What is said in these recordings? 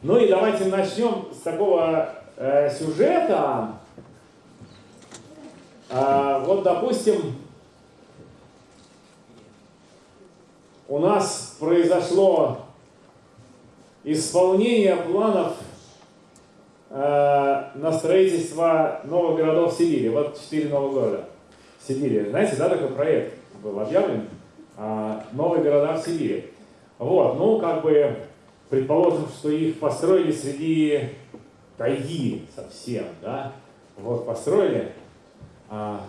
Ну и давайте начнем с такого э, сюжета. А, вот, допустим, у нас произошло исполнение планов э, на строительство новых городов Сибири. Вот четыре новых города Сибири. Знаете, да, такой проект был объявлен? Э, новые города в Сибири. Вот, ну, как бы, предположим, что их построили среди тайги совсем, да? Вот, построили. А,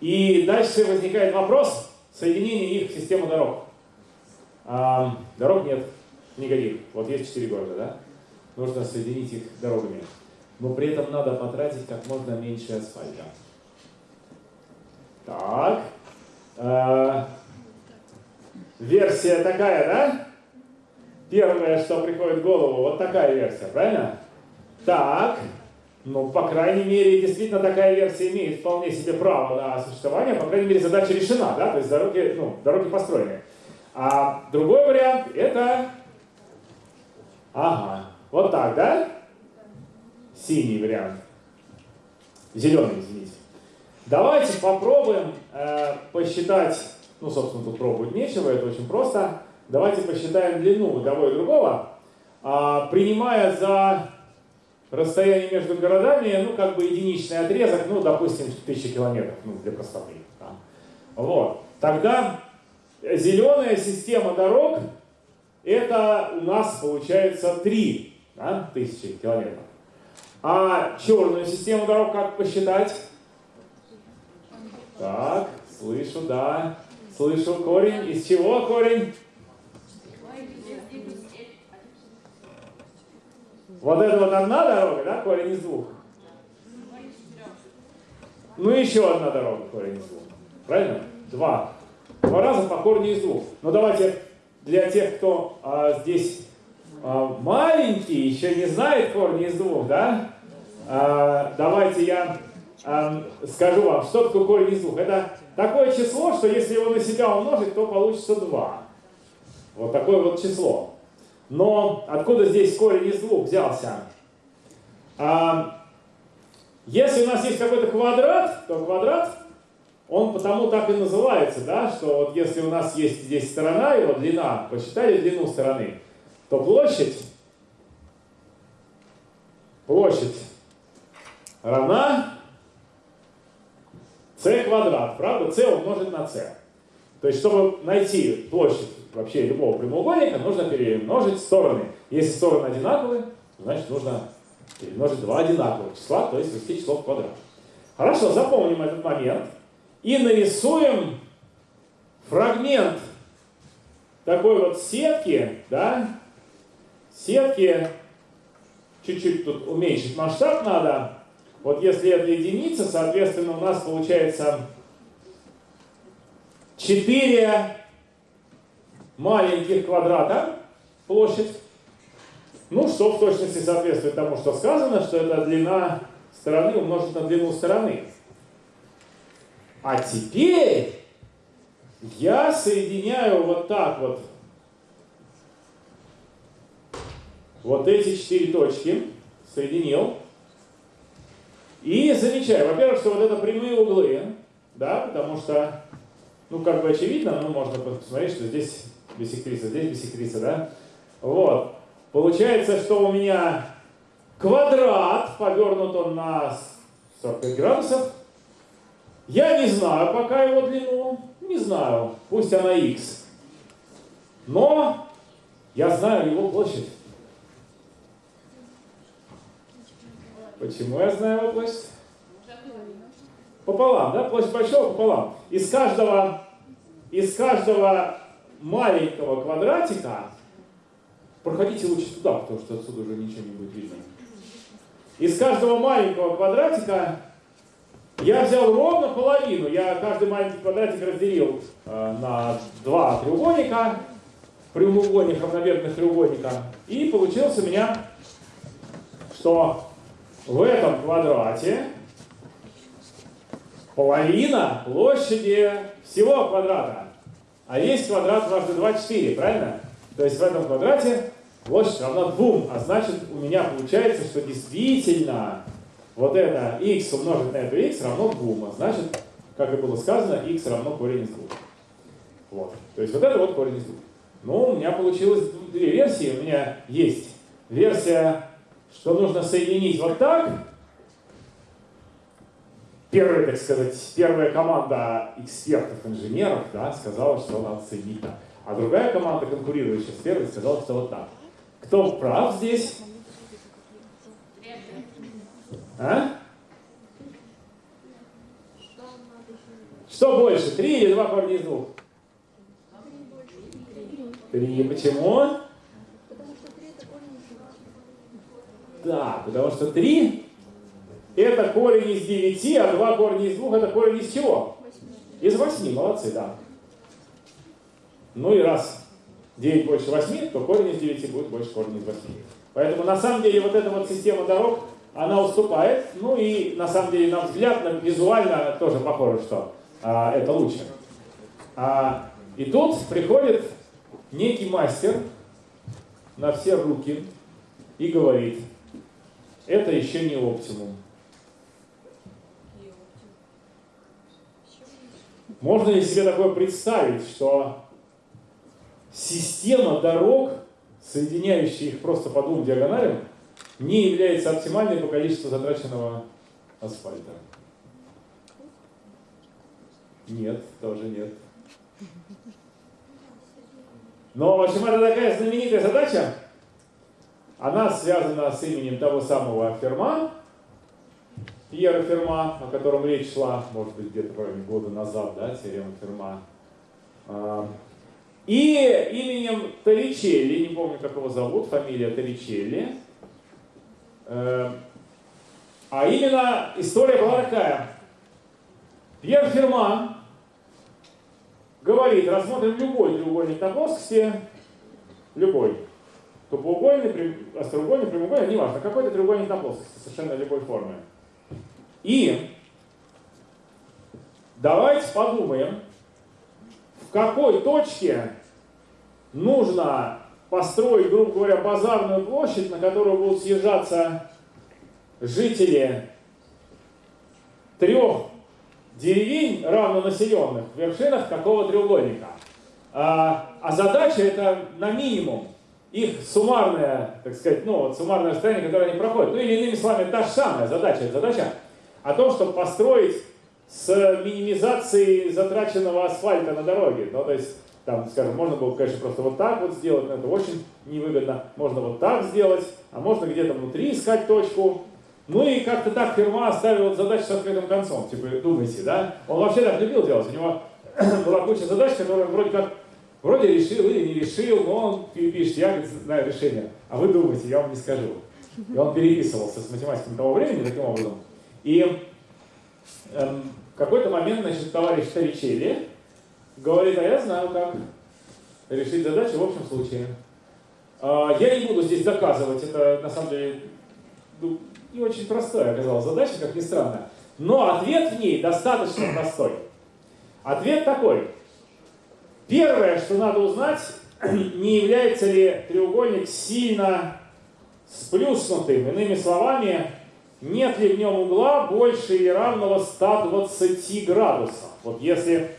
и дальше возникает вопрос соединения их в систему дорог. А, дорог нет никаких. Вот есть четыре города, да? Нужно соединить их дорогами. Но при этом надо потратить как можно меньше асфальта. Так. А, версия такая, да? Первое, что приходит в голову, вот такая версия, правильно? Так. Ну, по крайней мере, действительно такая версия имеет вполне себе право на существование. По крайней мере, задача решена, да? То есть дороги, ну, дороги построены. А другой вариант это... Ага, вот так, да? Синий вариант. Зеленый, извините. Давайте попробуем э, посчитать, ну, собственно, тут пробовать нечего, это очень просто. Давайте посчитаем длину того и другого, э, принимая за расстояние между городами, ну, как бы единичный отрезок, ну, допустим, 1000 километров, ну, для простоты. Да. Вот. Тогда зеленая система дорог, это у нас получается 3 да, тысячи километров. А черную систему дорог как посчитать? Так, слышу, да. Слышу корень. Из чего корень? Вот это вот одна дорога, да, корень из двух? Ну еще одна дорога, корень из двух. Правильно? Два. Два раза по корню из двух. Но давайте для тех, кто а, здесь а, маленький, еще не знает корни из двух, да? А, давайте я а, скажу вам, что такое корень из двух. Это такое число, что если его на себя умножить, то получится два. Вот такое вот число. Но откуда здесь корень из двух взялся? А, если у нас есть какой-то квадрат, то квадрат, он потому так и называется, да, что вот если у нас есть здесь сторона, его длина, посчитали длину стороны, то площадь, площадь равна c квадрат, правда? c умножить на c. То есть, чтобы найти площадь вообще любого прямоугольника, нужно перемножить стороны. Если стороны одинаковые, значит нужно перемножить два одинаковых числа, то есть свести число в квадрат. Хорошо, запомним этот момент и нарисуем фрагмент такой вот сетки, да, сетки, чуть-чуть тут уменьшить масштаб надо. Вот если это единица, соответственно, у нас получается 4 маленьких квадрата площадь. Ну, что в точности соответствует тому, что сказано, что это длина стороны умножить на длину стороны. А теперь я соединяю вот так вот вот эти четыре точки, соединил, и замечаю, во-первых, что вот это прямые углы, да, потому что ну, как бы очевидно, но можно посмотреть, что здесь бисектриса, здесь бисектриса, да? Вот. Получается, что у меня квадрат, повернут он на 45 градусов. Я не знаю пока его длину, не знаю, пусть она x. Но я знаю его площадь. Почему я знаю его площадь? Пополам, да? Площадь большого пополам. Из каждого, из каждого маленького квадратика, проходите лучше туда, потому что отсюда уже ничего не будет видно. Из каждого маленького квадратика я взял ровно половину. Я каждый маленький квадратик разделил э, на два треугольника, прямоугольник равномерных треугольника. И получилось у меня, что в этом квадрате половина площади всего квадрата. А есть квадрат дважды 2, 4, правильно? То есть в этом квадрате площадь равна 2, а значит у меня получается, что действительно вот это x умножить на это x равно 2, а значит, как и было сказано, x равно корень из 2. Вот. То есть вот это вот корень из 2. Ну, у меня получилось две версии. У меня есть версия, что нужно соединить вот так. Первая, так сказать, первая команда экспертов-инженеров да, сказала, что надо соединить так. А другая команда, конкурирующая с первой, сказала, что вот так. Кто прав здесь? А? Что больше, три или два корня из двух? Три. Почему? Да, потому что три это корень из девяти, а два корня из двух это корень из чего? Из восьми. Молодцы, да. Ну и раз 9 больше 8, то корень из 9 будет больше корня из 8. Поэтому на самом деле вот эта вот система дорог, она уступает. Ну и на самом деле, на взгляд, на, визуально тоже похоже, что а, это лучше. А, и тут приходит некий мастер на все руки и говорит, это еще не оптимум. Можно ли себе такое представить, что система дорог, соединяющая их просто по двум диагоналям, не является оптимальной по количеству затраченного асфальта? Нет, тоже нет. Но, в общем, это такая знаменитая задача. Она связана с именем того самого Ферма, Пьера Ферма, о котором речь шла, может быть, где-то года назад, да, теорема Ферма. А, и именем Торричелли, не помню, как его зовут, фамилия Торричелли. Э, а именно история была такая. Пьер Ферма говорит, рассмотрим любой треугольник на плоскости, любой, тупоугольный, остроугольный, прямоугольный, неважно, какой-то треугольник на плоскости, совершенно любой формы. И давайте подумаем, в какой точке нужно построить, грубо говоря, базарную площадь, на которую будут съезжаться жители трех деревень равнонаселенных в вершинах какого треугольника. А, а задача это на минимум их суммарное, так сказать, ну вот суммарное расстояние, которое они проходят. Ну или иными словами, та же самая задача. Задача о том, чтобы построить с минимизацией затраченного асфальта на дороге. Ну, то есть, там, скажем, можно было, конечно, просто вот так вот сделать, но это очень невыгодно. Можно вот так сделать, а можно где-то внутри искать точку. Ну и как-то так фирма оставила задачу с открытым концом. Типа, думайте, да? Он вообще так любил делать. У него была куча задач, которые вроде как вроде решил или не решил, но он пишет, я знаю решение. А вы думаете, я вам не скажу. И он переписывался с математиком того времени таким образом. И эм, в какой-то момент, значит, товарищ Торричелли говорит, а я знаю, как решить задачу в общем случае. А, я не буду здесь доказывать, это на самом деле ну, не очень простая оказалась задача, как ни странно. Но ответ в ней достаточно простой. Ответ такой. Первое, что надо узнать, не является ли треугольник сильно сплюснутым. Иными словами, нет ли в нем угла больше или равного 120 градусов. Вот если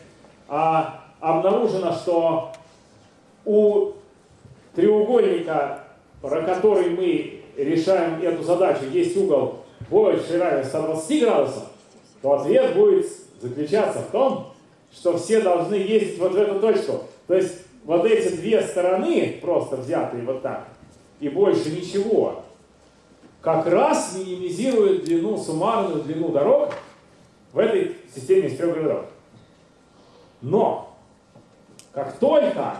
а, обнаружено, что у треугольника, про который мы решаем эту задачу, есть угол больше или равен 120 градусов, то ответ будет заключаться в том, что все должны ездить вот в эту точку. То есть вот эти две стороны, просто взятые вот так, и больше ничего, как раз минимизирует длину, суммарную длину дорог в этой системе из трех городов. Но, как только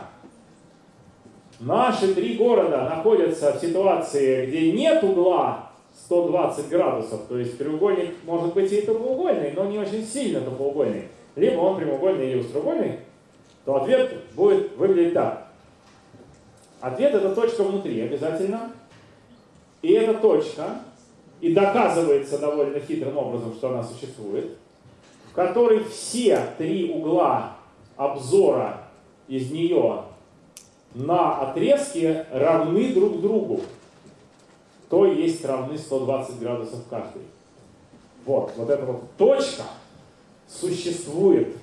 наши три города находятся в ситуации, где нет угла 120 градусов, то есть треугольник может быть и тупоугольный, но не очень сильно тупоугольный, либо он прямоугольный или устроугольный, то ответ будет выглядеть так. Ответ это точка внутри обязательно. И эта точка, и доказывается довольно хитрым образом, что она существует, в которой все три угла обзора из нее на отрезке равны друг другу. То есть равны 120 градусов каждый. Вот, вот эта вот точка существует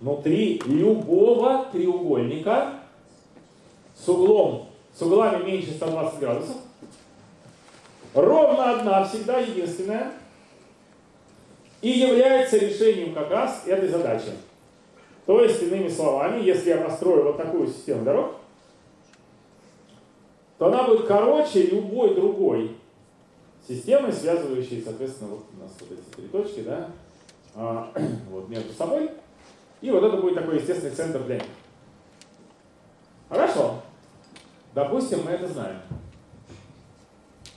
внутри любого треугольника с углом, с углами меньше 120 градусов. Ровно одна, всегда единственная. И является решением как раз этой задачи. То есть, иными словами, если я построю вот такую систему дорог, то она будет короче любой другой системы, связывающей, соответственно, вот у нас вот эти три точки, да, а, вот между собой. И вот это будет такой естественный центр для них. Хорошо. Допустим, мы это знаем.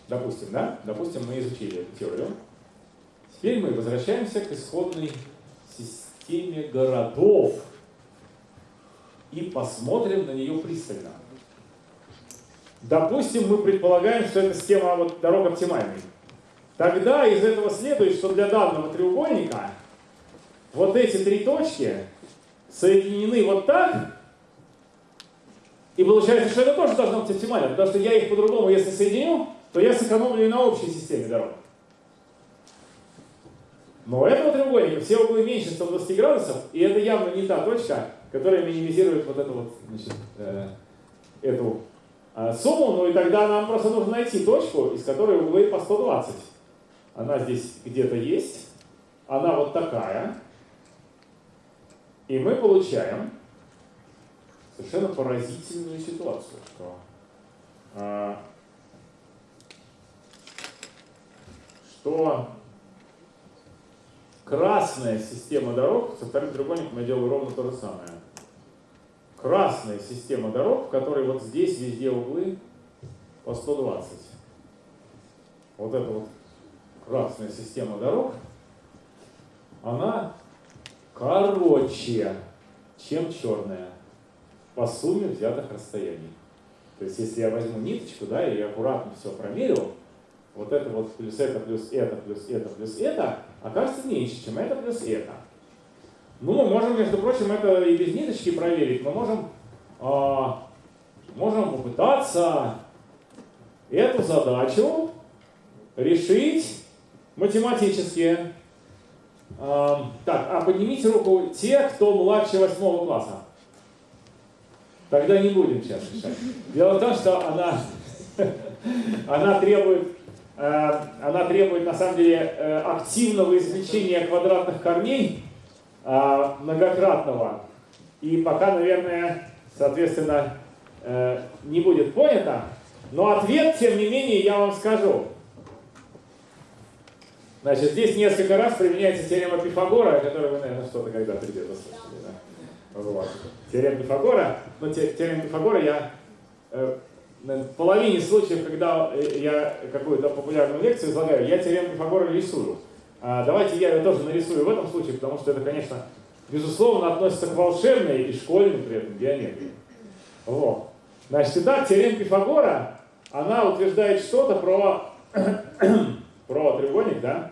Допустим, да? Допустим, мы изучили эту теорию. Теперь мы возвращаемся к исходной системе городов и посмотрим на нее пристально. Допустим, мы предполагаем, что эта система вот, дорог оптимальной. Тогда из этого следует, что для данного треугольника вот эти три точки соединены вот так, и получается, что это тоже должно быть оптимально, потому что я их по-другому, если соединю, то я сэкономлю и на общей системе дорог. Но у этого треугольника все углы меньше 120 градусов, и это явно не та точка, которая минимизирует вот эту вот, значит, э, эту э, сумму, ну и тогда нам просто нужно найти точку, из которой углы по 120. Она здесь где-то есть, она вот такая, и мы получаем совершенно поразительную ситуацию, что, э, что Красная система дорог, со вторым треугольником я делаю ровно то же самое. Красная система дорог, в которой вот здесь везде углы по 120. Вот эта вот красная система дорог, она короче, чем черная по сумме взятых расстояний. То есть, если я возьму ниточку, да, и аккуратно все промерил, вот это вот плюс это, плюс это, плюс это, плюс это, окажется меньше, чем это плюс это. Ну, можем, между прочим, это и без ниточки проверить. Мы можем, э, можем попытаться эту задачу решить математически. Э, так, а поднимите руку те, кто младше восьмого класса. Тогда не будем сейчас решать. Дело в том, что она, она требует она требует на самом деле э, активного извлечения квадратных корней э, многократного. И пока, наверное, соответственно, не будет понято. Но ответ, тем не менее, я вам скажу. Значит, здесь несколько раз применяется теорема Пифагора, которую вы, наверное, что-то когда-то где-то слышали. Да? Теорема Пифагора. Но теорему Пифагора я половине случаев, когда я какую-то популярную лекцию излагаю, я теорему Пифагора рисую. А давайте я ее тоже нарисую в этом случае, потому что это, конечно, безусловно, относится к волшебной и школьной при этом геометрии. Вот. Значит, итак, теорема Пифагора, она утверждает что-то про, про треугольник, да,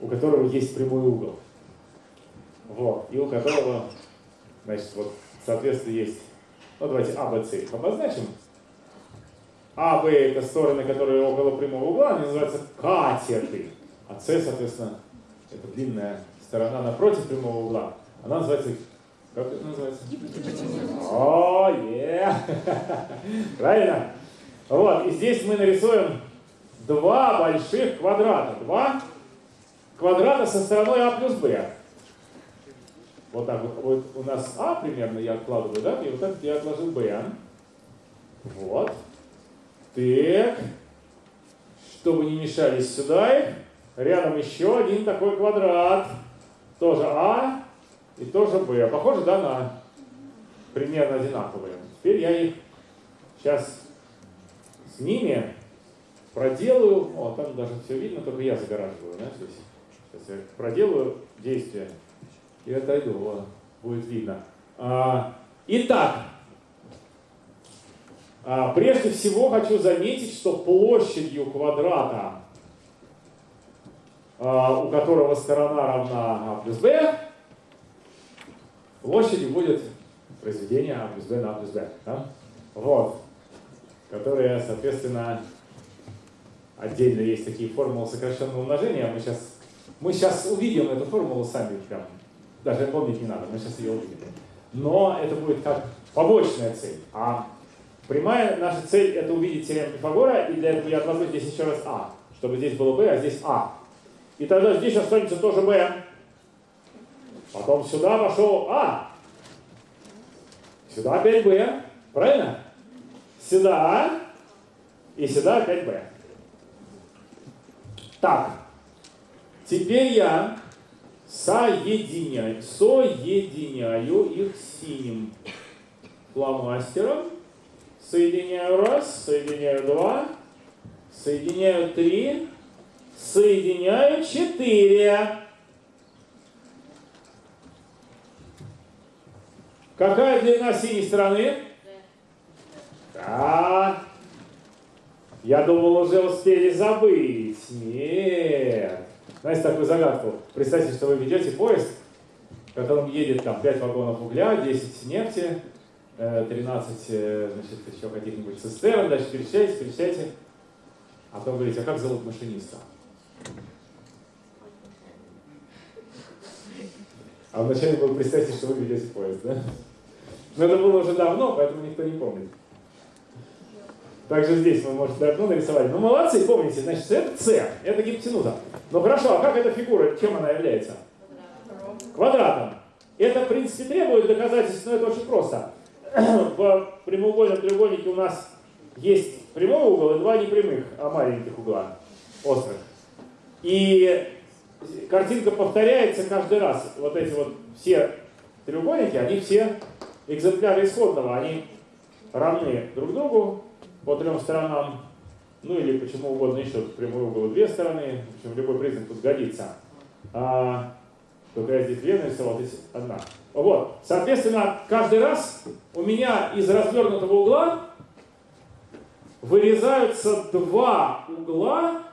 у которого есть прямой угол. Вот. И у которого, значит, вот, соответственно, есть ну, давайте А, Б, С обозначим. А, Б это стороны, которые около прямого угла, они называются катеты. А С, соответственно, это длинная сторона напротив прямого угла. Она называется, как это называется? О, е! Правильно? Вот, и здесь мы нарисуем два больших квадрата. Два квадрата со стороной А плюс Б. Вот так вот, вот у нас А примерно я откладываю, да, и вот так я отложил Б. Вот. Так. Чтобы не мешались сюда, рядом еще один такой квадрат. Тоже А и тоже Б. Похоже, да, на примерно одинаковые. Теперь я их сейчас с ними проделаю. О, там даже все видно, только я загораживаю, да, здесь. Сейчас я проделаю действие и отойду, вот, будет видно. А, итак, а, прежде всего хочу заметить, что площадью квадрата, а, у которого сторона равна а плюс b, площадью будет произведение А плюс Б на А плюс Б. Да? Вот. Которые, соответственно, отдельно есть такие формулы сокращенного умножения. Мы сейчас, мы сейчас увидим эту формулу сами прям. Даже помнить не надо, мы сейчас ее увидим. Но это будет как побочная цель. А прямая наша цель это увидеть теорему Пифагора, и для этого я отложу здесь еще раз А, чтобы здесь было B, а здесь А. И тогда здесь останется тоже B. Потом сюда пошел А. Сюда опять B. Правильно? Сюда А. И сюда опять B. Так. Теперь я соединяю, соединяю их синим фломастером. Соединяю раз, соединяю два, соединяю три, соединяю четыре. Какая длина синей стороны? Да. Я думал, уже успели забыть. Нет. Знаете такую загадку? Представьте, что вы ведете поезд, в котором едет там 5 вагонов угля, 10 нефти, 13 э, э, значит, еще каких-нибудь цистерн, дальше перечисляйте, перечисляйте. А потом говорите, а как зовут машиниста? А вначале было представьте, что вы ведете поезд, да? Но это было уже давно, поэтому никто не помнит. Также здесь вы можете давно нарисовать. Ну, молодцы, помните, значит, это С, это гипотенуза. Ну хорошо, а как эта фигура, чем она является? Квадратом. Это, в принципе, требует доказательств, но это очень просто. В прямоугольном треугольнике у нас есть прямой угол и два непрямых, а маленьких угла, острых. И картинка повторяется каждый раз. Вот эти вот все треугольники, они все экземпляры исходного, они равны друг другу по трем сторонам, ну или почему угодно еще, прямой угол две стороны, в общем, любой признак тут годится. А, только я здесь две нарисовал, здесь одна. Вот, соответственно, каждый раз у меня из развернутого угла вырезаются два угла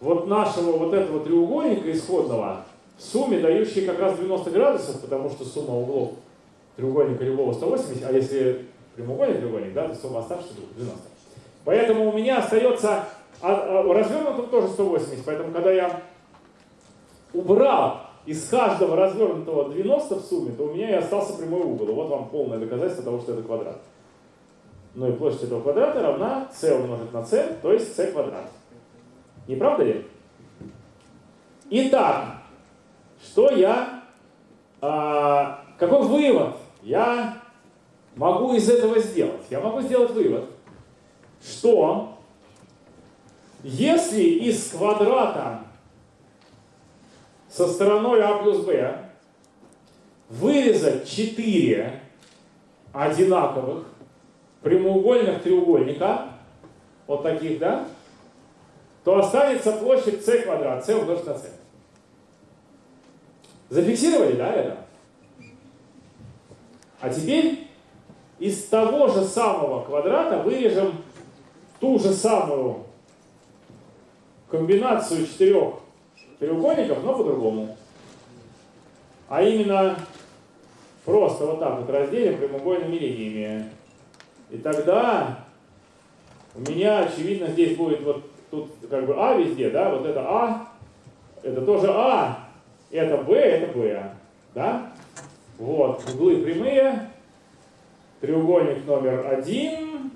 вот нашего вот этого треугольника исходного, в сумме дающие как раз 90 градусов, потому что сумма углов треугольника любого 180, а если прямоугольный треугольник, да, то сумма оставшихся 90. Поэтому у меня остается, а, а, развернутым тоже 180, поэтому когда я убрал из каждого развернутого 90 в сумме, то у меня и остался прямой угол. Вот вам полное доказательство того, что это квадрат. Ну и площадь этого квадрата равна c умножить на c, то есть c квадрат. Не правда ли? Итак, что я, а, какой вывод я могу из этого сделать? Я могу сделать вывод, что если из квадрата со стороной А плюс Б вырезать 4 одинаковых прямоугольных треугольника, вот таких, да, то останется площадь c квадрат, c умножить на c. Зафиксировали, да, это? А теперь из того же самого квадрата вырежем ту же самую комбинацию четырех треугольников, но по-другому. А именно просто вот так вот разделим прямоугольными линиями. И тогда у меня, очевидно, здесь будет вот тут как бы А везде, да, вот это А, это тоже А, это Б, это Б, да? Вот, углы прямые, треугольник номер один,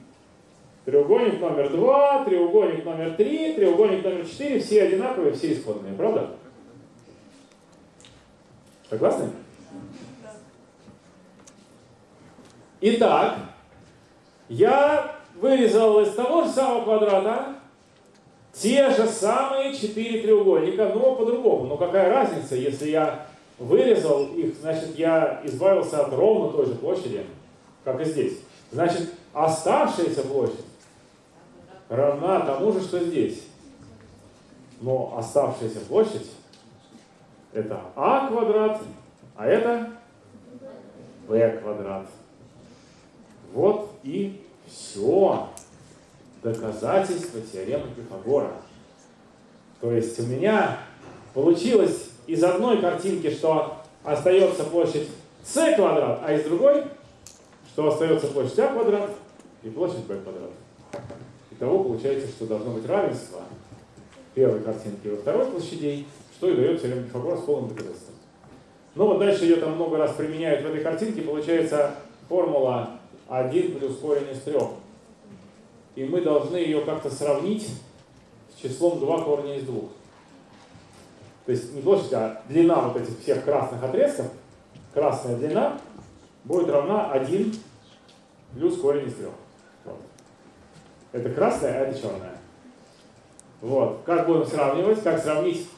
треугольник номер два, треугольник номер три, треугольник номер четыре, все одинаковые, все исходные, правда? Согласны? Итак, я вырезал из того же самого квадрата те же самые четыре треугольника, но по-другому. Но какая разница, если я вырезал их, значит, я избавился от ровно той же площади, как и здесь. Значит, оставшаяся площадь равна тому же, что здесь. Но оставшаяся площадь это а квадрат, а это b квадрат. Вот и все доказательство теоремы Пифагора. То есть у меня получилось из одной картинки, что остается площадь С квадрат, а из другой, что остается площадь А квадрат и площадь b квадрат. Итого получается, что должно быть равенство первой картинки во второй площадей, что и дает теорема Пифагора с полным доказательством. Ну вот дальше ее там много раз применяют в этой картинке, получается формула 1 плюс корень из 3. И мы должны ее как-то сравнить с числом 2 корня из 2. То есть не площадь, а длина вот этих всех красных отрезков, красная длина будет равна 1 плюс корень из 3. Вот. Это красная, а это черная. Вот. Как будем сравнивать? Как сравнить?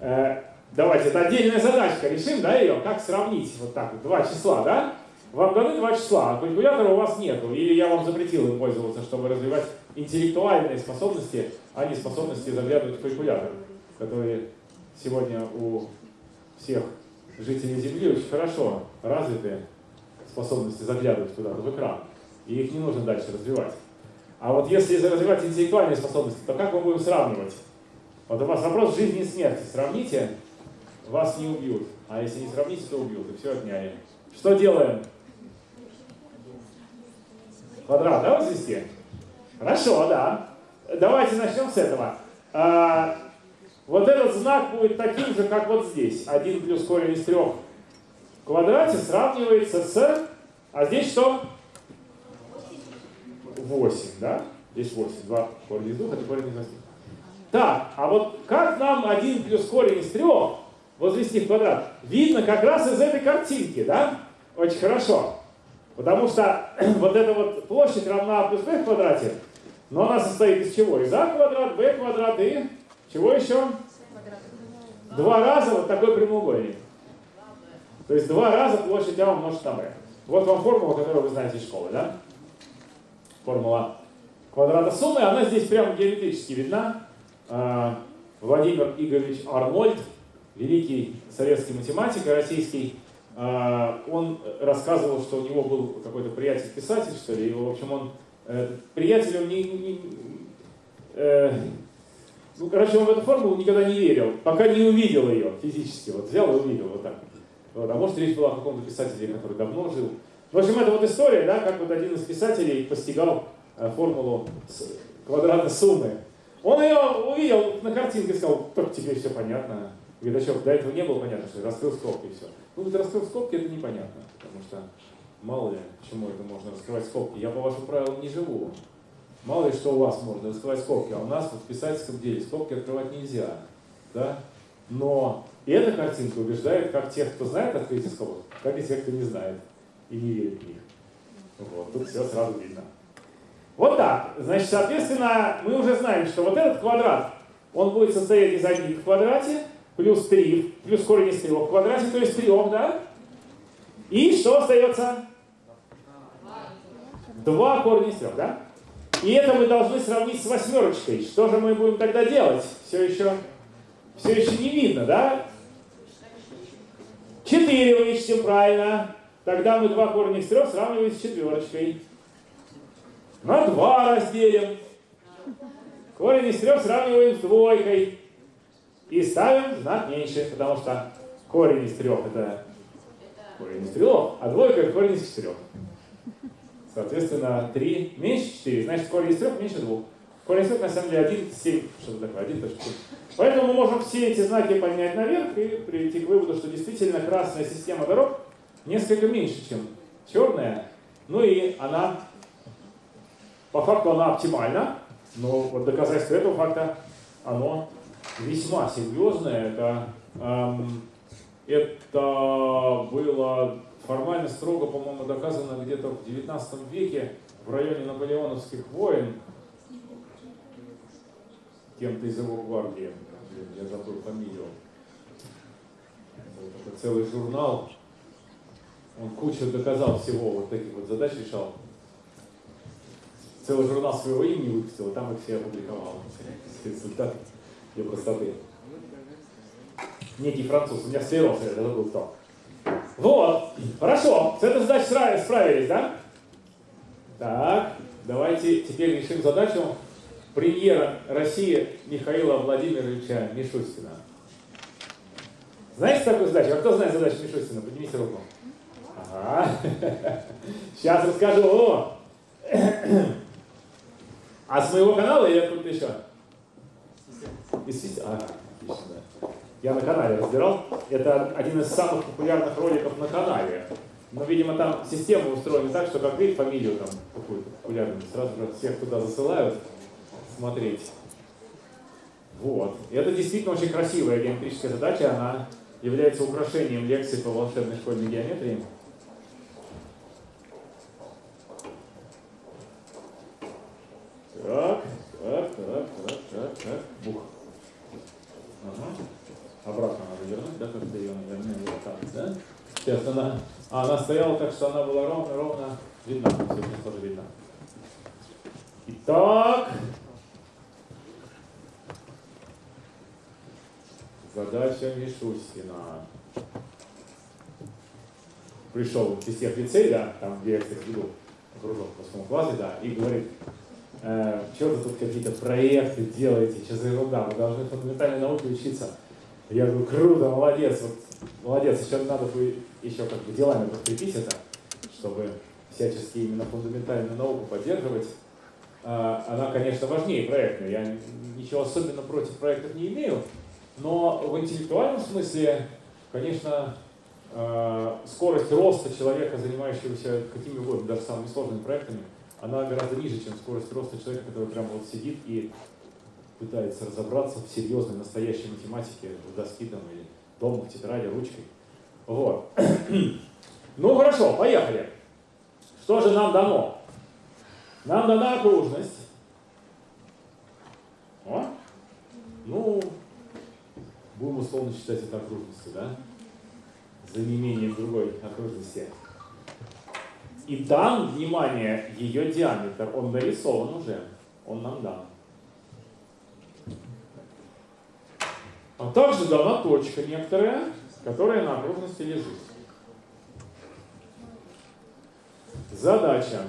Э, давайте, это отдельная задачка. Решим, да, ее? Как сравнить? Вот так вот. Два числа, да? Вам даны два числа, а калькулятора у вас нету. Или я вам запретил им пользоваться, чтобы развивать интеллектуальные способности, а не способности заглядывать в калькулятор, которые сегодня у всех жителей Земли очень хорошо развиты способности заглядывать куда-то в экран. И их не нужно дальше развивать. А вот если развивать интеллектуальные способности, то как мы будем сравнивать? Вот у вас вопрос жизни и смерти. Сравните, вас не убьют. А если не сравните, то убьют. И все отняли. Что делаем? Квадрат, да, возвести? Хорошо, да. Давайте начнем с этого. А, вот этот знак будет таким же, как вот здесь. 1 плюс корень из 3 в квадрате сравнивается с... А здесь что? 8, да? Здесь 8. 2 корень из 2, это корень из 8. Так, а вот как нам 1 плюс корень из 3 возвести в квадрат? Видно как раз из этой картинки, да? Очень хорошо. Потому что вот эта вот площадь равна а плюс b в квадрате, но она состоит из чего? Из а квадрат, b квадрат и чего еще? Два раза вот такой прямоугольник. То есть два раза площадь А умножить на b. Вот вам формула, которую вы знаете из школы, да? Формула квадрата суммы, она здесь прямо геометрически видна. А, Владимир Игоревич Арнольд, великий советский математик российский, а, он рассказывал, что у него был какой-то приятель-писатель, что ли, и, в общем, он, э, приятель, он не, не э, ну, короче, он в эту формулу никогда не верил, пока не увидел ее физически, вот взял и увидел вот так. А может речь была о каком-то писателе, который давно жил. В общем, это вот история, да, как вот один из писателей постигал э, формулу квадрата суммы. Он ее увидел на картинке и сказал, только теперь все понятно. Говорит, а до этого не было понятно, что раскрыл скобки и все. Ну, вот раскрыл скобки, это непонятно, потому что мало ли, почему это можно раскрывать скобки. Я по вашим правилам не живу. Мало ли, что у вас можно раскрывать скобки, а у нас вот в писательском деле скобки открывать нельзя. Да? Но эта картинка убеждает как тех, кто знает открытие скобок, так и тех, кто не знает и не верит в них. Вот, тут все сразу видно. Вот так. Значит, соответственно, мы уже знаем, что вот этот квадрат, он будет состоять из 1 в квадрате, плюс 3, плюс корень из 3 в квадрате, то есть 3, да? И что остается? 2 корня из 3, да? И это мы должны сравнить с восьмерочкой. Что же мы будем тогда делать? Все еще, все еще не видно, да? 4 вычтем, правильно. Тогда мы 2 корня из 3 сравниваем с четверочкой. На 2 разделим. Корень из 3 сравниваем с двойкой. И ставим знак меньше, потому что корень из 3 это корень из 3, а двойка это корень из 4. Соответственно, 3 меньше 4, значит корень из 3 меньше 2. 3 на самом деле 1, 7, что-то такое, 1.7. Поэтому мы можем все эти знаки поднять наверх и прийти к выводу, что действительно красная система дорог несколько меньше, чем черная. Ну и она, по факту она оптимальна, но вот доказательство этого факта, оно весьма серьезное. Это, эм, это было формально строго, по-моему, доказано где-то в 19 веке в районе наполеоновских войн кем-то из его гвардии, я забыл фамилию. Это целый журнал, он кучу доказал всего, вот таких вот задач решал. Целый журнал своего имени выпустил, и там их все опубликовал. Результаты для простоты. Некий француз, у меня склероз, я забыл кто. Вот, хорошо, с этой задачей справились, да? Так, давайте теперь решим задачу премьера России Михаила Владимировича Мишустина. Знаете такую задачу? А кто знает задачу Мишустина? Поднимите руку. Ага. Сейчас расскажу. А с моего канала или откуда еще? Из. Ага, отлично. Я на канале разбирал. Это один из самых популярных роликов на канале. Но, видимо, там система устроена так, что как видит фамилию там какую-то популярную, сразу же всех туда засылают смотреть. Вот. И это действительно очень красивая геометрическая задача. Она является украшением лекции по волшебной школьной геометрии. Так, так, так, так, так, так. Бух. Ага. Обратно надо вернуть, да, как-то ее, наверное, вот так, да? Сейчас она, а, она стояла так, что она была ровно, ровно видна. Все, тоже видно. Итак, задача Мишустина. Пришел Кисев лицей, да, там, где я, кстати, веду кружок в восьмом классе, да, и говорит, э, что вы тут какие-то проекты делаете, что за ерунда, вы должны фундаментальной науке учиться. Я говорю, круто, молодец, вот, молодец, еще надо бы еще как бы делами подкрепить это, чтобы всячески именно фундаментальную науку поддерживать. Э, она, конечно, важнее проектной, я ничего особенно против проектов не имею, но в интеллектуальном смысле, конечно, э, скорость роста человека, занимающегося какими угодно, даже самыми сложными проектами, она гораздо ниже, чем скорость роста человека, который прямо вот сидит и пытается разобраться в серьезной, настоящей математике, в доске там, или дома, в тетради, ручкой. Вот. Ну хорошо, поехали. Что же нам дано? Нам дана окружность. О? Ну, будем условно считать это окружностью, да? За неимением другой окружности. И там, внимание, ее диаметр, он нарисован уже, он нам дан. А также дана точка некоторая, которая на окружности лежит. Задача.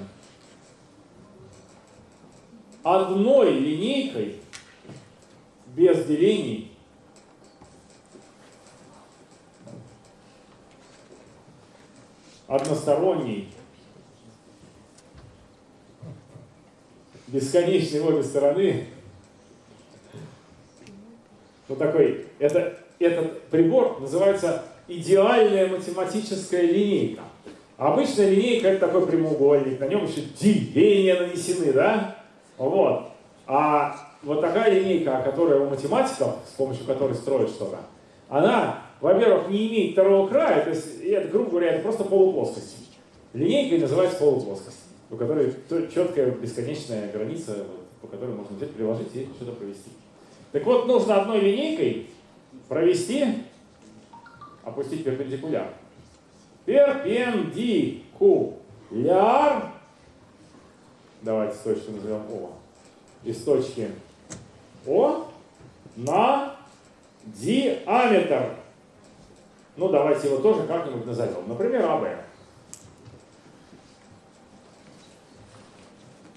Одной линейкой, без делений, односторонний, бесконечный в обе стороны, вот такой, это, этот прибор называется идеальная математическая линейка. Обычная линейка это такой прямоугольник, на нем еще деления нанесены, да? Вот. А вот такая линейка, которая у математиков, с помощью которой строят что-то, она во-первых, не имеет второго края, то есть, это, грубо говоря, это просто полуплоскость. Линейкой называется полуплоскость, у которой четкая бесконечная граница, по которой можно взять, приложить и что-то провести. Так вот, нужно одной линейкой провести, опустить перпендикуляр. Перпендикуляр, давайте точку назовем О, из точки О на диаметр ну, давайте его тоже как-нибудь назовем. Например, АБ.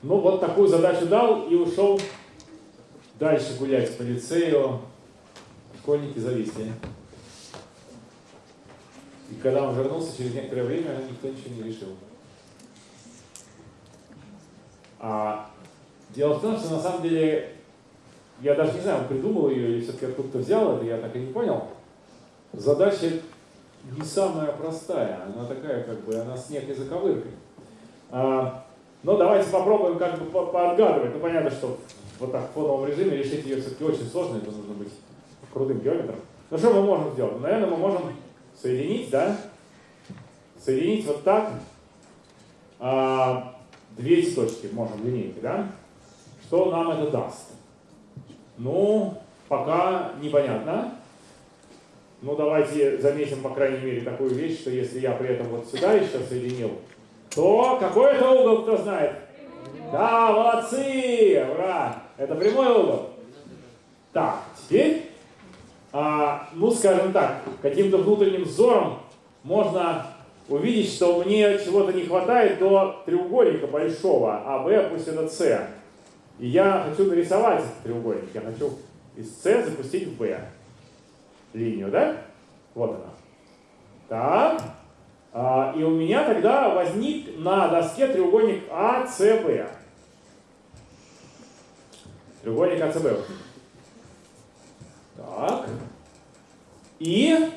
Ну, вот такую задачу дал и ушел дальше гулять по лицею. Школьники зависли. И когда он вернулся, через некоторое время никто ничего не решил. А дело в том, что на самом деле, я даже не знаю, он придумал ее или все-таки откуда-то взял это, я так и не понял. Задача не самая простая, она такая, как бы, она с некой заковыркой. А, но давайте попробуем как бы поотгадывать. Ну, понятно, что вот так в фоновом режиме решить ее все-таки очень сложно, это нужно быть крутым геометром. Ну, что мы можем сделать? Ну, наверное, мы можем соединить, да? Соединить вот так а, две точки можем линейкой, да? Что нам это даст? Ну, пока непонятно. Ну, давайте заметим, по крайней мере, такую вещь, что если я при этом вот сюда еще соединил, то какой это угол, кто знает? Да, молодцы! Ура! Это прямой угол. Так, теперь, а, ну, скажем так, каким-то внутренним взором можно увидеть, что мне чего-то не хватает до треугольника большого, а B пусть это C. И я хочу нарисовать этот треугольник. Я хочу из C запустить в B линию, да? Вот она. Так. А, и у меня тогда возник на доске треугольник АЦБ. Треугольник АЦБ. Так. И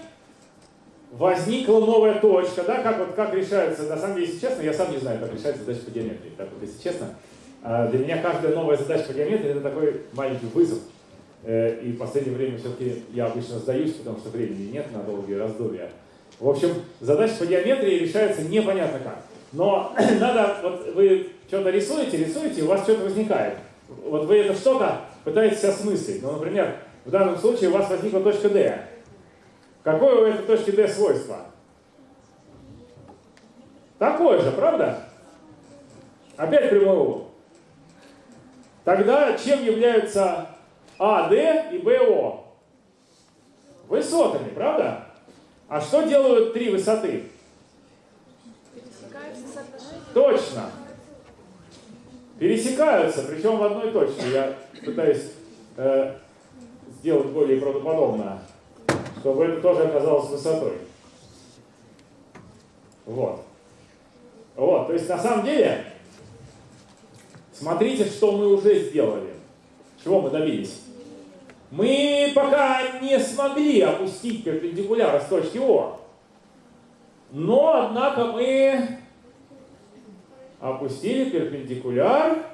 возникла новая точка, да, как вот как решается, на самом деле, если честно, я сам не знаю, как решается задача по геометрии. Так вот, если честно, а, для меня каждая новая задача по геометрии это такой маленький вызов. Э, и в последнее время все-таки я обычно сдаюсь, потому что времени нет на долгие раздумья. В общем, задача по геометрии решается непонятно как. Но надо, вот вы что-то рисуете, рисуете, у вас что-то возникает. Вот вы это что-то пытаетесь осмыслить. Ну, например, в данном случае у вас возникла точка D. Какое у этой точки D свойство? Такое же, правда? Опять прямой угол. Тогда чем являются АД и БО? Высотами, правда? А что делают три высоты? Точно. Пересекаются, причем в одной точке. Я пытаюсь э, сделать более правдоподобно, чтобы это тоже оказалось высотой. Вот. Вот, то есть на самом деле, смотрите, что мы уже сделали. Чего мы добились? Мы пока не смогли опустить перпендикуляр с точки О. Но, однако, мы опустили перпендикуляр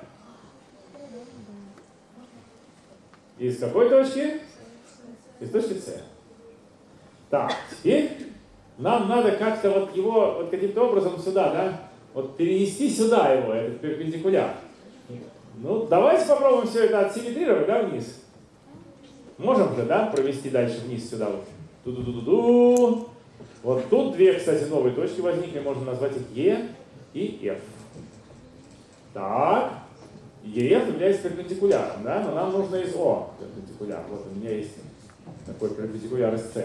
из какой точки? Из точки С. Так, теперь нам надо как-то вот его вот каким-то образом сюда, да, вот перенести сюда его, этот перпендикуляр. Ну, давайте попробуем все это отсимметрировать, да, вниз. Можем же, да, провести дальше вниз сюда вот. Ду-ду-ду-ду-ду. Вот тут две, кстати, новые точки возникли, можно назвать их Е и F. Так, EF является перпендикуляром, да, но нам нужно из О перпендикуляр. Вот у меня есть такой перпендикуляр из С.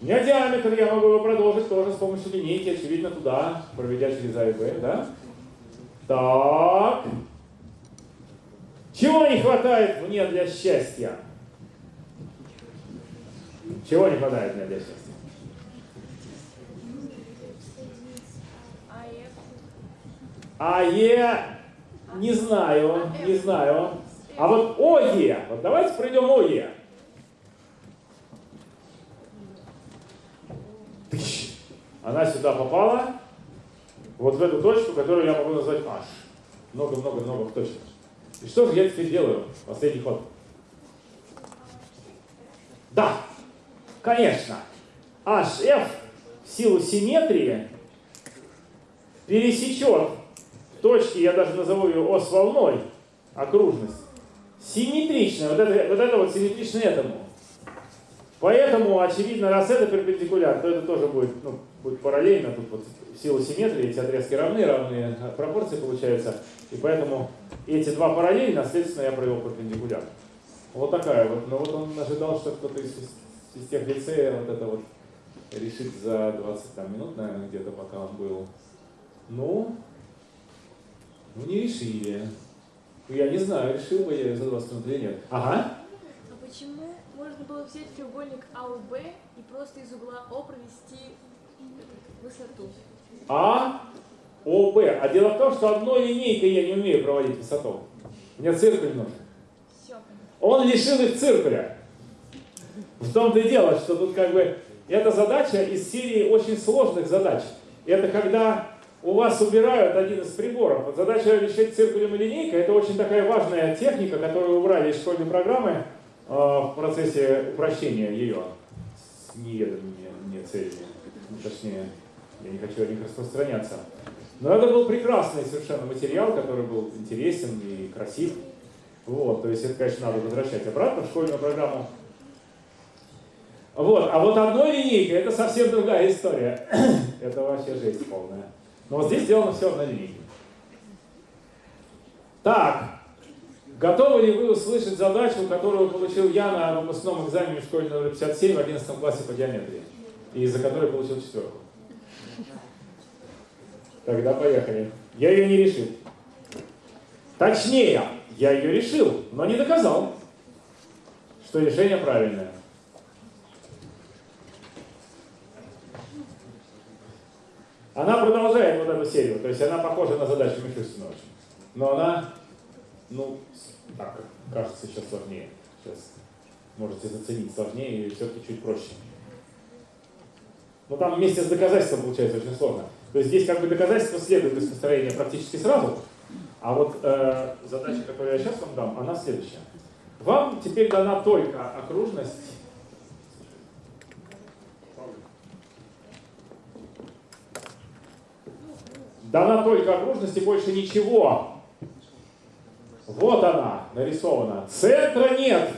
У меня диаметр, я могу его продолжить тоже с помощью линейки, очевидно, туда, проведя через А и Б, да? Так. Чего не хватает мне для счастья? Чего не хватает мне счастья? АЕ не знаю, не знаю. А вот ОЕ, вот давайте пройдем ОЕ. Она сюда попала, вот в эту точку, которую я могу назвать H. Много-много-много точек. И что же я теперь делаю? Последний ход. Да, конечно, HF в силу симметрии пересечет точки, я даже назову ее ос волной, окружность, симметричная, вот это вот, это вот симметрично этому. Поэтому, очевидно, раз это перпендикуляр, то это тоже будет, ну, будет параллельно, тут вот в силу симметрии эти отрезки равны, равные пропорции получаются, и поэтому эти два параллельно, соответственно, я провел перпендикуляр. Вот такая вот, но вот он ожидал, что кто-то из тех лицея вот это вот решит за 20 там, минут, наверное, где-то, пока он был. Ну, ну не решили. Я не знаю, решил бы я за 20 минут или нет. Ага. А почему можно было взять треугольник АОБ и просто из угла О провести высоту? А, ОБ. А дело в том, что одной линейкой я не умею проводить высоту. Мне циркуль нужен. Все. Он лишил их циркуля. В том-то и дело, что тут как бы эта задача из серии очень сложных задач. Это когда у вас убирают один из приборов. Вот задача решить циркулем и линейкой – это очень такая важная техника, которую убрали из школьной программы э, в процессе упрощения ее с неведомыми мне целями. Ну, точнее, я не хочу о них распространяться. Но это был прекрасный совершенно материал, который был интересен и красив. Вот, то есть это, конечно, надо возвращать обратно в школьную программу. Вот, а вот одной линейкой это совсем другая история. это вообще жесть полная. Но вот здесь сделано все однолинейно. Так, готовы ли вы услышать задачу, которую получил я на выпускном экзамене в школе номер 57 в 11 классе по геометрии, и из-за которой получил четверку? Тогда поехали. Я ее не решил. Точнее, я ее решил, но не доказал, что решение правильное. Она продолжает вот эту серию, то есть она похожа на задачу Мишустина очень. Но она, ну, так, кажется, сейчас сложнее. Сейчас можете заценить сложнее и все-таки чуть проще. Но там вместе с доказательством получается очень сложно. То есть здесь как бы доказательство следует из построения практически сразу, а вот э, задача, которую я сейчас вам дам, она следующая. Вам теперь дана только окружность Дана только окружность и больше ничего. Вот она нарисована. Центра нет.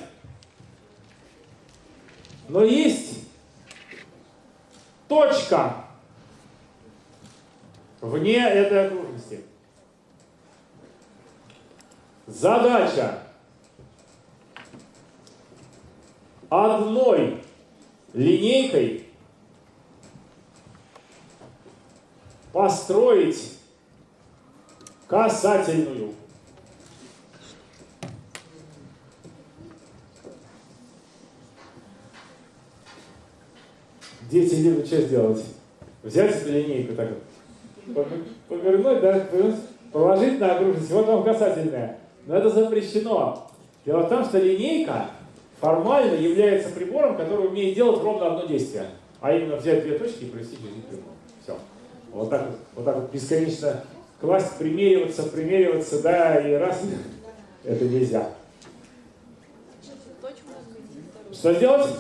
Но есть точка вне этой окружности. Задача одной линейкой построить касательную. Дети любят что сделать? Взять эту линейку так повернуть, да, положить на окружность, вот вам касательная. Но это запрещено. Дело в том, что линейка формально является прибором, который умеет делать ровно одно действие. А именно взять две точки и провести через них прямую. Вот так вот, вот так вот бесконечно класть, примериваться, примериваться, да, и раз. Это нельзя. Что сделать?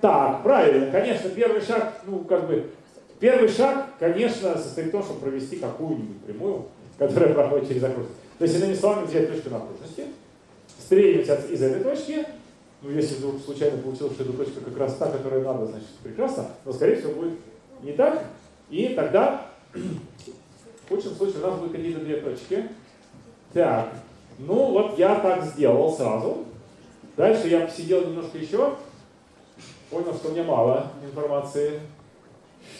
Так, правильно, конечно, первый шаг, ну, как бы, первый шаг, конечно, состоит в том, чтобы провести какую-нибудь прямую, которая проходит через окружность. То есть, иными словами, взять точку на окружности, стрельнуть из этой точки, ну, если вдруг случайно получилось, что эта точка как раз та, которая надо, значит, прекрасно, но, скорее всего, будет не так, и тогда, в худшем случае, у нас будут какие-то две точки. Так, ну вот я так сделал сразу. Дальше я посидел немножко еще, понял, что мне мало информации.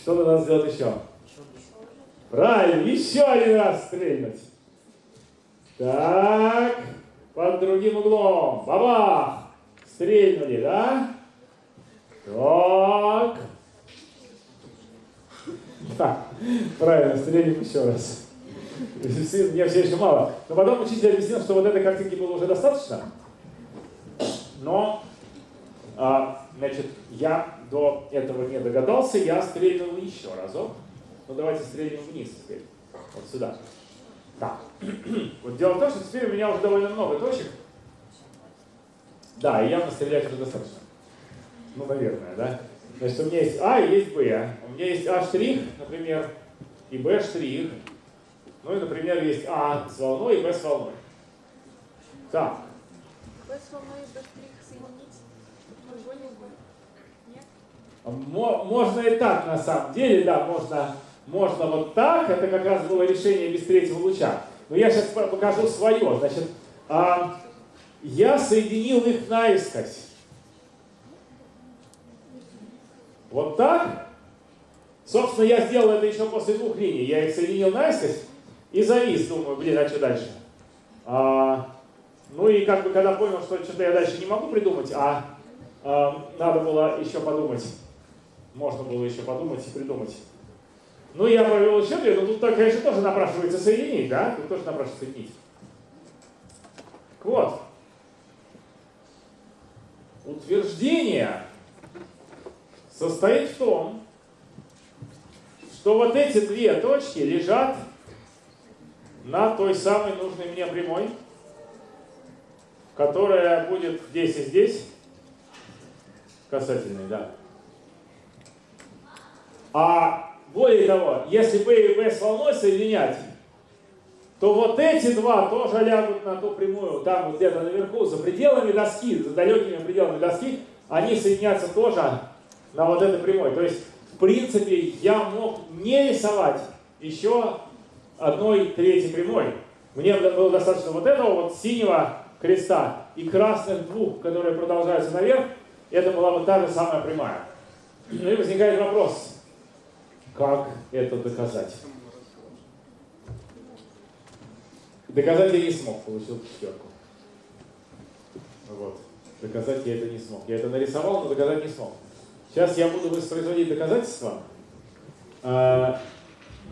Что надо сделать еще? Правильно, еще один раз стрельнуть. Так, под другим углом. Бабах! Стрельнули, да? Так. Правильно, стрелим еще раз. Мне все еще мало. Но потом учитель объяснил, что вот этой картинки было уже достаточно. Но, а, значит, я до этого не догадался, я стрельнул еще разок. Ну давайте стрельнем вниз теперь. Вот сюда. Так. Вот дело в том, что теперь у меня уже довольно много точек. Да, и явно стрелять уже достаточно. Ну, наверное, да? Значит, у меня есть А и есть Б. Есть А например, и штрих. Ну и, например, есть А с волной и Б с волной. Так. Б с волной и Б соединить Нет? Можно и так, на самом деле, да, можно, можно вот так. Это как раз было решение без третьего луча. Но я сейчас покажу свое. Значит, а, я соединил их наискось. Вот так. Собственно, я сделал это еще после двух линий. Я их соединил наискось и завис. Думаю, блин, а что дальше? А, ну и как бы когда понял, что что-то я дальше не могу придумать, а, а надо было еще подумать. Можно было еще подумать и придумать. Ну, я провел еще две, но тут, конечно, тоже напрашивается соединить, да? Тут тоже напрашивается соединить. Вот. Утверждение состоит в том, что вот эти две точки лежат на той самой нужной мне прямой, которая будет здесь и здесь, касательной, да. А более того, если B и B с волной соединять, то вот эти два тоже лягут на ту прямую, там вот где-то наверху, за пределами доски, за далекими пределами доски, они соединятся тоже на вот этой прямой. То есть, в принципе, я мог не рисовать еще одной третьей прямой. Мне было достаточно вот этого вот синего креста и красных двух, которые продолжаются наверх. Это была бы та же самая прямая. Ну и возникает вопрос, как это доказать? Доказать я не смог, получил четверку. Вот. Доказать я это не смог. Я это нарисовал, но доказать не смог. Сейчас я буду воспроизводить доказательства. А,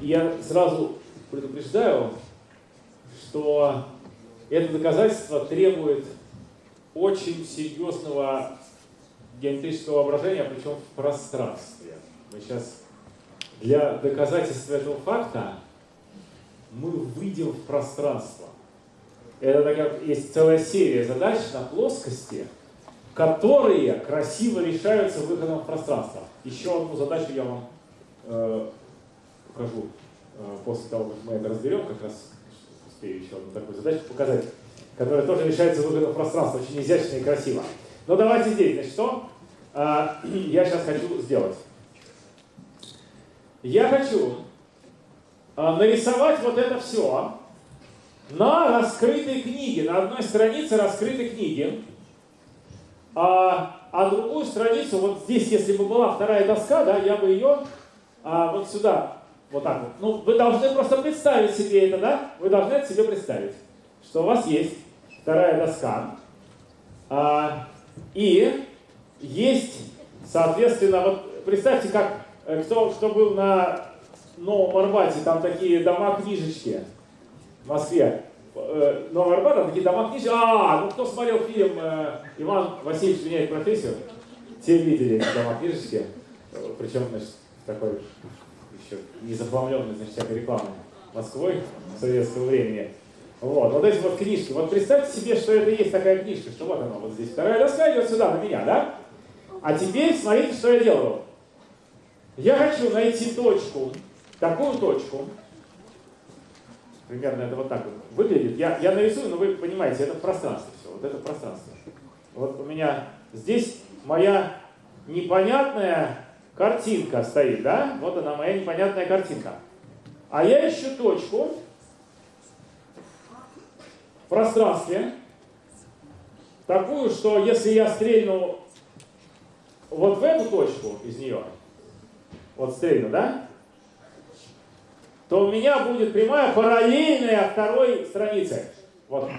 я сразу предупреждаю, что это доказательство требует очень серьезного геометрического воображения, причем в пространстве. Мы сейчас для доказательства этого факта мы выйдем в пространство. Это такая, есть целая серия задач на плоскости, которые красиво решаются выходом в пространство. Еще одну задачу я вам э, покажу э, после того, как мы это разберем, как раз успею еще одну такую задачу показать, которая тоже решается выходом в пространство, очень изящно и красиво. Но давайте здесь, значит, что э, я сейчас хочу сделать. Я хочу э, нарисовать вот это все на раскрытой книге, на одной странице раскрытой книги, а, а другую страницу, вот здесь, если бы была вторая доска, да, я бы ее а, вот сюда, вот так вот. Ну, вы должны просто представить себе это, да? Вы должны это себе представить, что у вас есть вторая доска, а, и есть, соответственно, вот представьте, как э, кто, кто был на Новом Арбате, там такие дома-книжечки, в Москве. Э, Новый Арбат, там такие дома книжки. А, ну кто смотрел фильм э, «Иван Васильевич меняет профессию», те видели эти дома книжечки. Причем, значит, такой еще не захламленный, значит, всякой рекламой Москвой советского времени. Вот, вот эти вот книжки. Вот представьте себе, что это есть такая книжка, что вот она вот здесь. Вторая доска идет сюда, на меня, да? А теперь смотрите, что я делаю. Я хочу найти точку, такую точку, Примерно это вот так вот выглядит. Я, я нарисую, но вы понимаете, это пространство все. Вот это пространство. Вот у меня здесь моя непонятная картинка стоит, да? Вот она, моя непонятная картинка. А я ищу точку в пространстве, такую, что если я стрельну вот в эту точку из нее, вот стрельну, да? То у меня будет прямая параллельная второй странице. Вот.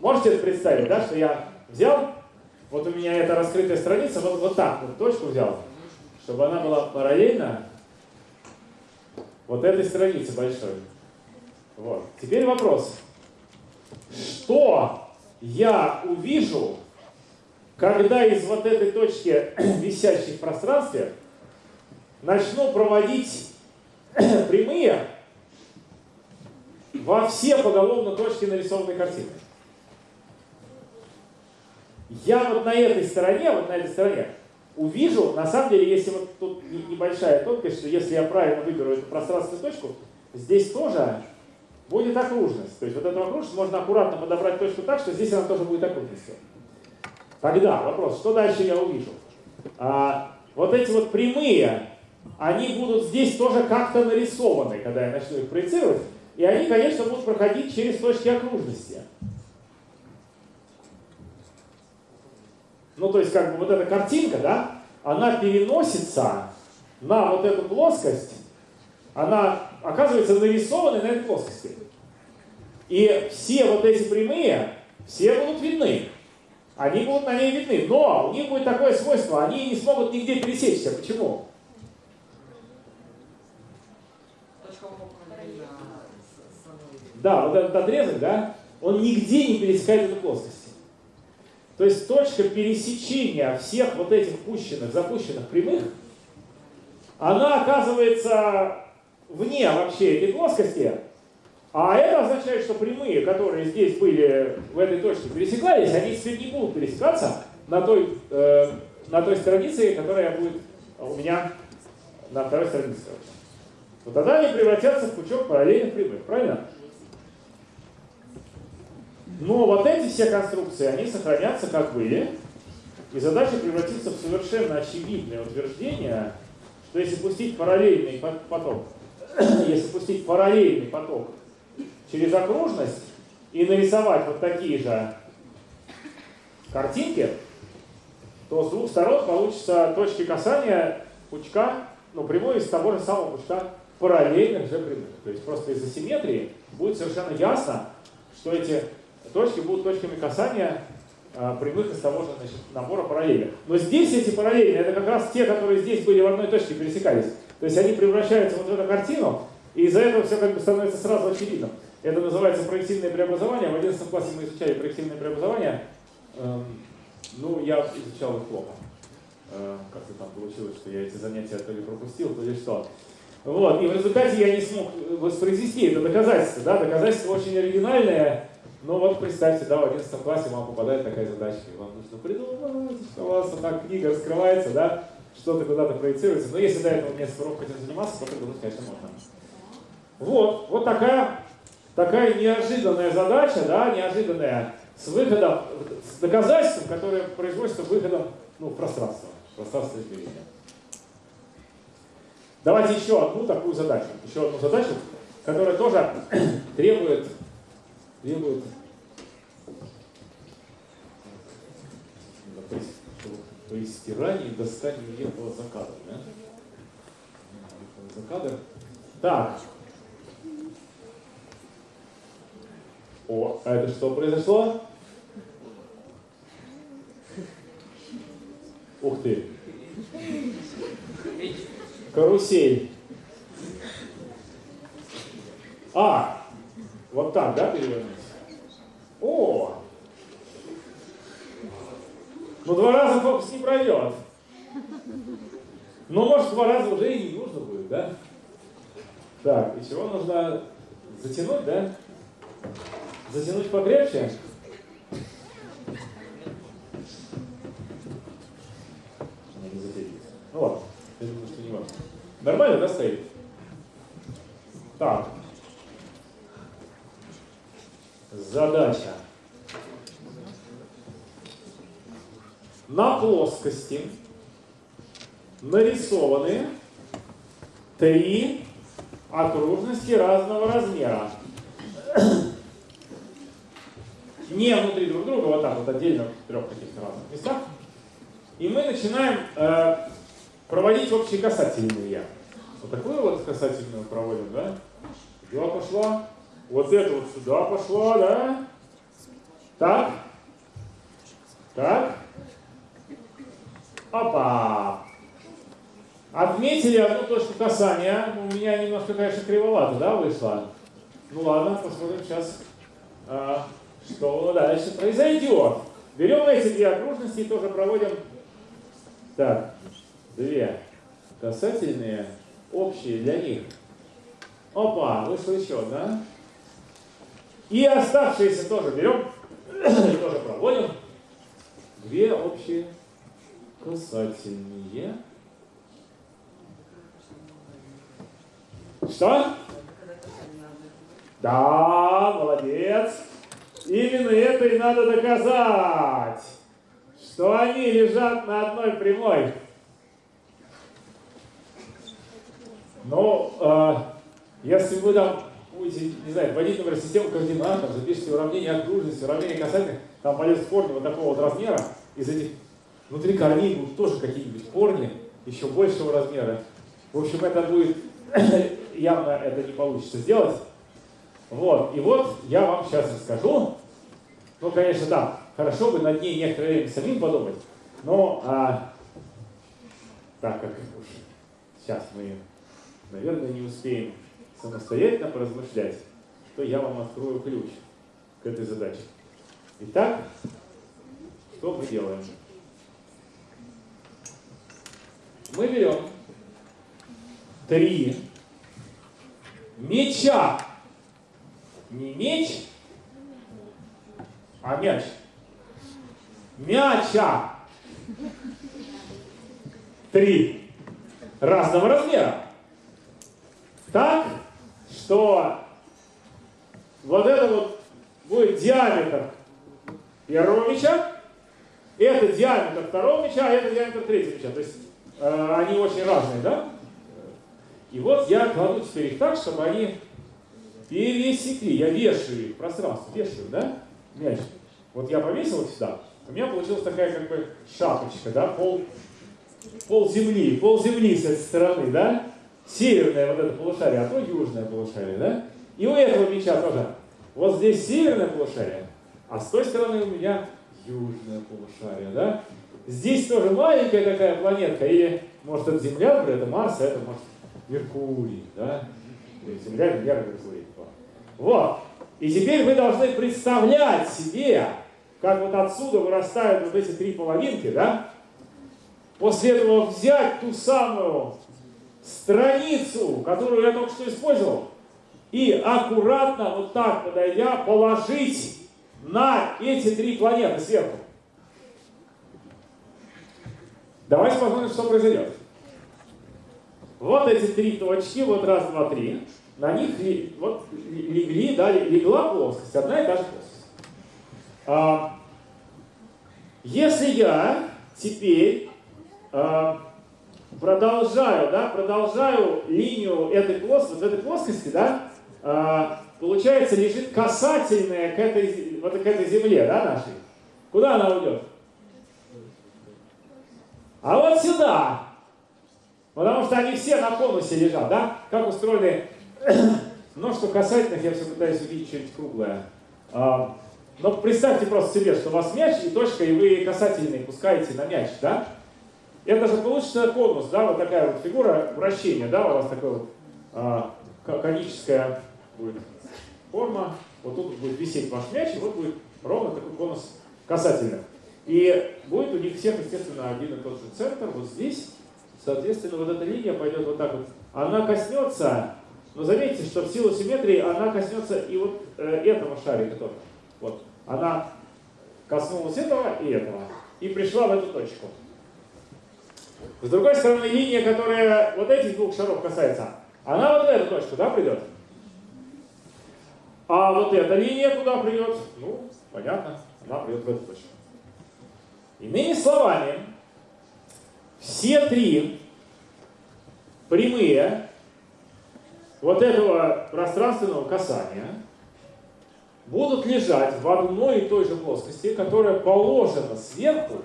Можете это представить, да, что я взял, вот у меня эта раскрытая страница, вот, вот так вот точку взял, чтобы она была параллельна вот этой странице большой. Вот. Теперь вопрос. Что я увижу, когда из вот этой точки, висящей в пространстве, начну проводить прямые во все поголовно точки нарисованной картины. Я вот на этой стороне, вот на этой стороне, увижу, на самом деле, если вот тут небольшая тонкость, что если я правильно выберу эту пространственную точку, здесь тоже будет окружность. То есть вот эту окружность можно аккуратно подобрать точку так, что здесь она тоже будет окружностью. Тогда вопрос, что дальше я увижу? А, вот эти вот прямые они будут здесь тоже как-то нарисованы, когда я начну их проецировать. И они, конечно, будут проходить через точки окружности. Ну, то есть, как бы вот эта картинка, да, она переносится на вот эту плоскость, она оказывается нарисованной на этой плоскости. И все вот эти прямые, все будут видны. Они будут на ней видны. Но у них будет такое свойство, они не смогут нигде пересечься. Почему? Да, вот этот отрезок, да, он нигде не пересекает эту плоскость. То есть точка пересечения всех вот этих пущенных, запущенных прямых, она оказывается вне вообще этой плоскости, а это означает, что прямые, которые здесь были в этой точке, пересекались, они теперь не будут пересекаться на той, э, на той странице, которая будет у меня на второй странице. Вот тогда они превратятся в пучок параллельных прямых, правильно? Но вот эти все конструкции, они сохранятся как были, и задача превратится в совершенно очевидное утверждение, что если пустить параллельный поток, если пустить параллельный поток через окружность и нарисовать вот такие же картинки, то с двух сторон получится точки касания пучка, ну, прямой из того же самого пучка параллельных же прямых. То есть просто из-за симметрии будет совершенно ясно, что эти точки будут точками касания а, прямых из того же значит, набора параллельных. Но здесь эти параллельные, это как раз те, которые здесь были в одной точке, пересекались. То есть они превращаются вот в эту картину, И из-за этого все как бы становится сразу очевидным. Это называется проективное преобразование. В 11 классе мы изучали проективное преобразование. Эм, ну, я изучал их плохо. Э, как-то там получилось, что я эти занятия то ли пропустил, то ли что. Вот, и в результате я не смог воспроизвести это доказательство. Да? Доказательство очень оригинальное, но вот представьте, да, в 11 классе вам попадает такая задача, и вам нужно придумать, что у вас так книга раскрывается, да, что-то куда-то проецируется. Но если до этого несколько уроков хотим заниматься, то придумать, конечно, можно. Вот, вот такая, такая неожиданная задача, да, неожиданная, с выходом, с доказательством, которое производится выходом ну, в пространство, в пространство измерения. Давайте еще одну такую задачу, еще одну задачу, которая тоже требует, требует при стирании достанию ехала за кадр. Да? За кадр. Так. О, а это что произошло? Ух ты. Карусель. А, вот так, да, перевернуть? О! Ну, два раза фокус не пройдет. Ну, может, два раза уже и не нужно будет, да? Так, и чего нужно затянуть, да? Затянуть покрепче. Ну ладно. Я думаю, что не важно. Нормально, да, стоит? Так. Задача. На плоскости нарисованы три окружности разного размера. Не внутри друг друга, вот так вот отдельно в трех каких-то разных местах. И мы начинаем э, проводить общие касательные. Вот такую вот касательную проводим, да? Сюда пошла. Вот это вот сюда пошла, да? Так. Так. Опа. Отметили одну точку касания. У меня немножко, конечно, кривовато, да, вышло? Ну ладно, посмотрим сейчас, а, что дальше произойдет. Берем эти две окружности и тоже проводим. Так, две касательные, общие для них. Опа, вышло еще одна. И оставшиеся тоже берем, тоже проводим. Две общие касательные. Что? Да, молодец. Именно это и надо доказать, что они лежат на одной прямой. Но э, если вы там будете, не знаю, вводить, например, систему координат, там, запишите уравнение окружности, уравнение касательных, там пойдет корни вот такого вот размера, из этих внутри корней будут тоже какие-нибудь корни, еще большего размера. В общем, это будет, явно это не получится сделать. Вот, и вот я вам сейчас расскажу. Ну, конечно, да, хорошо бы над ней некоторое время самим подумать, но а, так как уж сейчас мы наверное, не успеем самостоятельно поразмышлять, то я вам открою ключ к этой задаче. Итак, что мы делаем? Мы берем три меча. Не меч, а мяч. Мяча. Три разного размера так, что вот это вот будет диаметр первого мяча, это диаметр второго мяча, а это диаметр третьего мяча. То есть э, они очень разные, да? И вот я кладу теперь их так, чтобы они пересекли. Я вешаю их в пространство, вешаю, да, мяч. Вот я повесил их сюда, у меня получилась такая как бы шапочка, да, пол, пол земли, пол земли с этой стороны, да? Северное вот это полушарие, а то южное полушарие, да? И у этого меча тоже. Вот здесь северное полушарие, а с той стороны у меня южное полушарие, да? Здесь тоже маленькая такая планетка, или может это Земля, это Марс, а это может Меркурий, да? Земля, Венера, Меркурий. Вот. И теперь вы должны представлять себе, как вот отсюда вырастают вот эти три половинки, да? После этого взять ту самую страницу, которую я только что использовал, и аккуратно, вот так подойдя, положить на эти три планеты сверху. Давайте посмотрим, что произойдет. Вот эти три точки, вот раз, два, три. На них вот легли, да, легла плоскость, одна и та же плоскость. А, если я теперь а, продолжаю, да, продолжаю линию этой плоскости, этой плоскости, да, а, получается, лежит касательная к этой, вот к этой земле, да, нашей. Куда она уйдет? А вот сюда. Потому что они все на конусе лежат, да? Как устроены множество касательных, я все пытаюсь увидеть что-нибудь круглое. А, но представьте просто себе, что у вас мяч и точка, и вы касательные пускаете на мяч, да? Это же получится конус, да, вот такая вот фигура вращения, да, у вас такая вот а, коническая будет форма, вот тут будет висеть ваш мяч, и вот будет ровно такой конус касательных. И будет у них всех, естественно, один и тот же центр, вот здесь. Соответственно, вот эта линия пойдет вот так вот. Она коснется, но заметьте, что в силу симметрии она коснется и вот э, этого шарика тоже. Вот. Она коснулась этого и этого. И пришла в эту точку. С другой стороны, линия, которая вот этих двух шаров касается, она вот в эту точку, да, придет? А вот эта линия куда придет? Ну, понятно, она придет в эту точку. Иными словами, все три прямые вот этого пространственного касания будут лежать в одной и той же плоскости, которая положена сверху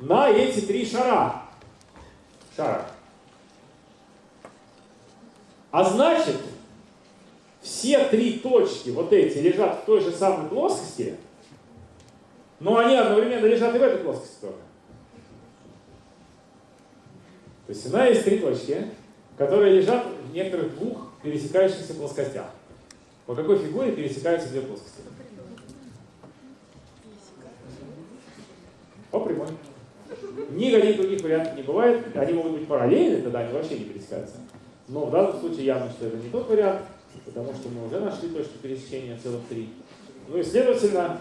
на эти три шара. Шара. А значит, все три точки, вот эти, лежат в той же самой плоскости, но они одновременно лежат и в этой плоскости тоже. То есть у нас есть три точки, которые лежат в некоторых двух пересекающихся плоскостях. По какой фигуре пересекаются две плоскости? По прямой. Ни один других вариантов не бывает. Они могут быть параллельны, тогда они вообще не пересекаются. Но в данном случае явно, что это не тот вариант потому что мы уже нашли точку пересечения целых три. Ну и следовательно,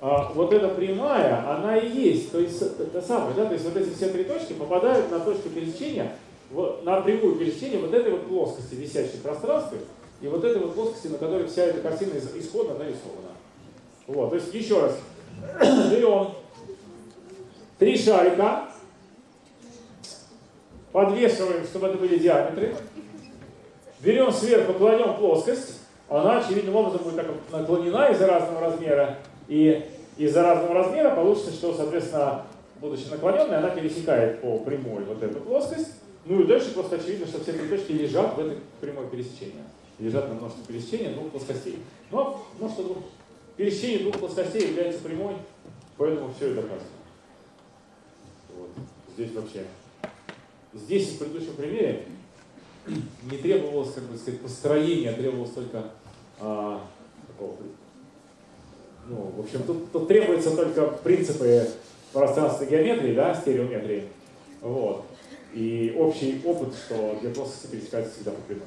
а, вот эта прямая, она и есть, то есть это самое, да, то есть вот эти все три точки попадают на точку пересечения, на прямую пересечение вот этой вот плоскости, висящей в пространстве, и вот этой вот плоскости, на которой вся эта картина исходно нарисована. Вот, то есть еще раз, берем три шарика, подвешиваем, чтобы это были диаметры, Берем сверху, кладем плоскость, она очевидным образом будет так наклонена из-за разного размера, и из-за разного размера получится, что, соответственно, будучи наклоненной, она пересекает по прямой вот эту плоскость, ну и дальше просто очевидно, что все три точки лежат в этой прямой пересечении. Лежат на множестве пересечения двух плоскостей. Но множество двух пересечений двух плоскостей является прямой, поэтому все это доказано. Вот. Здесь вообще. Здесь в предыдущем примере не требовалось, как бы сказать, построения, а требовалось только а, такого, ну, в общем, тут, тут требуются только принципы пространственной геометрии, да, стереометрии, вот, и общий опыт, что две плоскости пересекаются всегда по прямой.